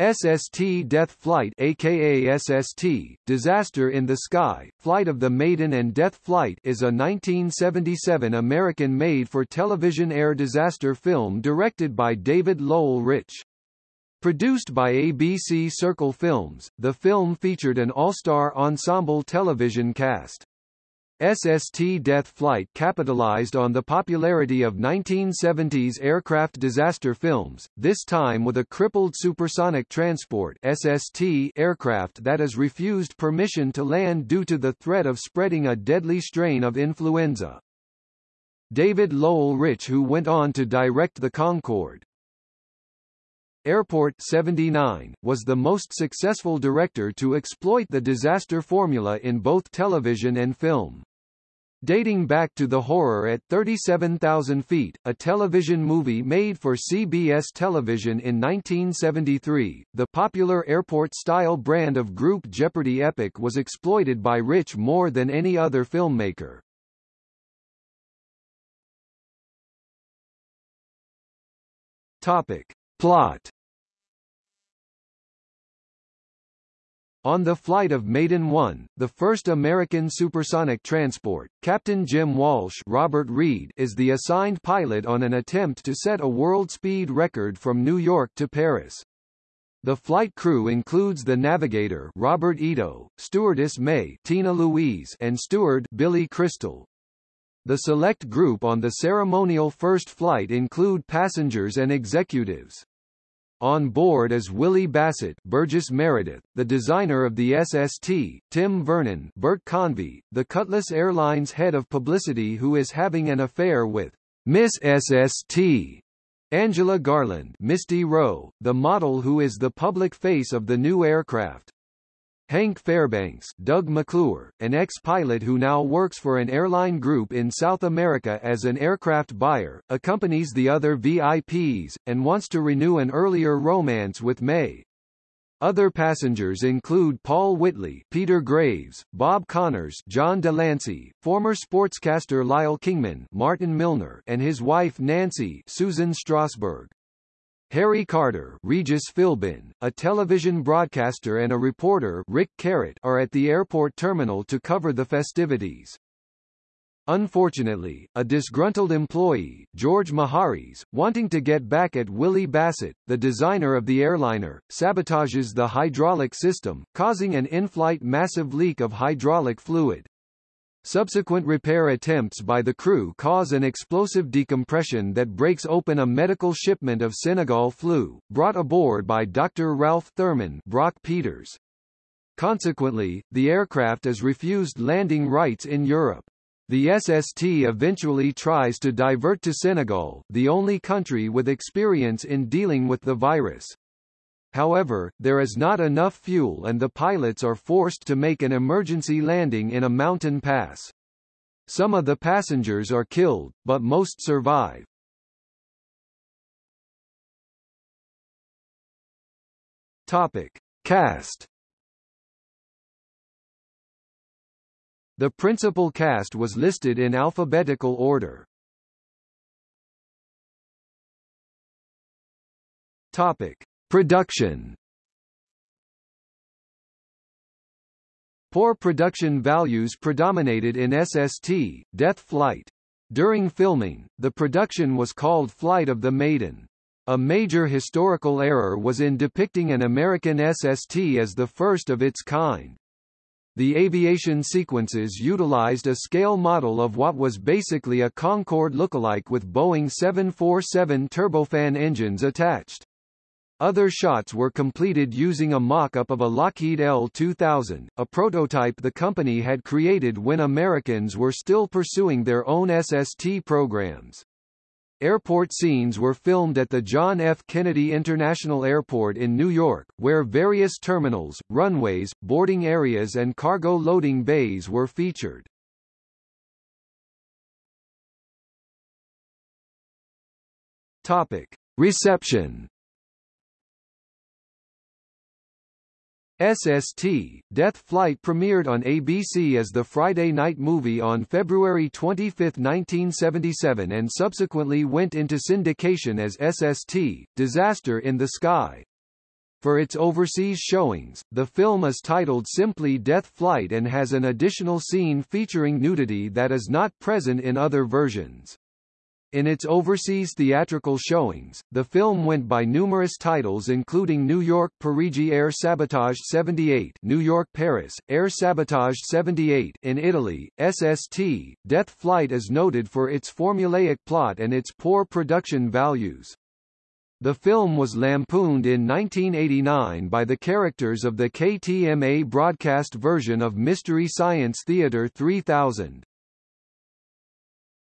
SST Death Flight aka SST, Disaster in the Sky, Flight of the Maiden and Death Flight is a 1977 American made-for-television air disaster film directed by David Lowell Rich. Produced by ABC Circle Films, the film featured an all-star ensemble television cast. SST Death Flight capitalized on the popularity of 1970s aircraft disaster films, this time with a crippled supersonic transport SST aircraft that is refused permission to land due to the threat of spreading a deadly strain of influenza. David Lowell Rich who went on to direct The Concorde. Airport 79, was the most successful director to exploit the disaster formula in both television and film. Dating back to The Horror at 37,000 Feet, a television movie made for CBS television in 1973, the popular airport-style brand of group Jeopardy epic was exploited by Rich more than any other filmmaker. Topic. Plot On the flight of Maiden 1, the first American supersonic transport, Captain Jim Walsh Robert Reed is the assigned pilot on an attempt to set a world speed record from New York to Paris. The flight crew includes the navigator Robert Ito, stewardess May Tina Louise and steward Billy Crystal. The select group on the ceremonial first flight include passengers and executives. On board is Willie Bassett Burgess Meredith, the designer of the SST, Tim Vernon Bert Convy, the Cutlass Airlines head of publicity who is having an affair with Miss SST, Angela Garland Misty Rowe, the model who is the public face of the new aircraft. Hank Fairbanks Doug McClure, an ex-pilot who now works for an airline group in South America as an aircraft buyer, accompanies the other VIPs, and wants to renew an earlier romance with May. Other passengers include Paul Whitley, Peter Graves, Bob Connors, John Delancey, former sportscaster Lyle Kingman, Martin Milner, and his wife Nancy, Susan Strasberg. Harry Carter Regis Philbin, a television broadcaster and a reporter Rick Carrot are at the airport terminal to cover the festivities. Unfortunately, a disgruntled employee, George Maharis, wanting to get back at Willie Bassett, the designer of the airliner, sabotages the hydraulic system, causing an in-flight massive leak of hydraulic fluid. Subsequent repair attempts by the crew cause an explosive decompression that breaks open a medical shipment of Senegal flu, brought aboard by Dr. Ralph Thurman Brock Peters. Consequently, the aircraft is refused landing rights in Europe. The SST eventually tries to divert to Senegal, the only country with experience in dealing with the virus. However, there is not enough fuel and the pilots are forced to make an emergency landing in a mountain pass. Some of the passengers are killed, but most survive. Topic. Cast The principal cast was listed in alphabetical order. Topic. Production Poor production values predominated in SST, Death Flight. During filming, the production was called Flight of the Maiden. A major historical error was in depicting an American SST as the first of its kind. The aviation sequences utilized a scale model of what was basically a Concorde lookalike with Boeing 747 turbofan engines attached. Other shots were completed using a mock-up of a Lockheed L-2000, a prototype the company had created when Americans were still pursuing their own SST programs. Airport scenes were filmed at the John F. Kennedy International Airport in New York, where various terminals, runways, boarding areas and cargo loading bays were featured. Topic. Reception SST, Death Flight premiered on ABC as the Friday night movie on February 25, 1977 and subsequently went into syndication as SST, Disaster in the Sky. For its overseas showings, the film is titled simply Death Flight and has an additional scene featuring nudity that is not present in other versions. In its overseas theatrical showings, the film went by numerous titles including New York Parigi Air Sabotage 78 New York Paris, Air Sabotage 78 in Italy, SST. Death Flight is noted for its formulaic plot and its poor production values. The film was lampooned in 1989 by the characters of the KTMA broadcast version of Mystery Science Theater 3000.